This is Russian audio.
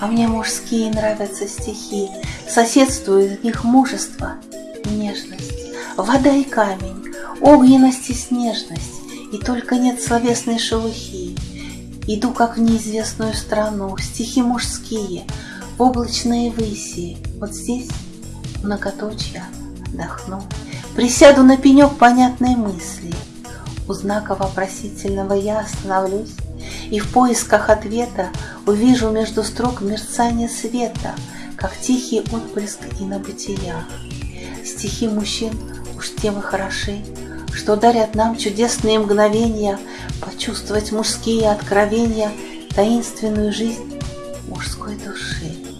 А мне мужские нравятся стихи, Соседствуют в них мужество нежность, Вода и камень, огненность и снежность, И только нет словесной шелухи. Иду, как в неизвестную страну, Стихи мужские, облачные выси, Вот здесь, многоточья, отдохну, Присяду на пенек понятной мысли, У знака вопросительного я остановлюсь, И в поисках ответа Увижу между строк мерцание света, Как тихий отблеск и на бытия. Стихи мужчин уж тем и хороши, Что дарят нам чудесные мгновения Почувствовать мужские откровения, Таинственную жизнь мужской души.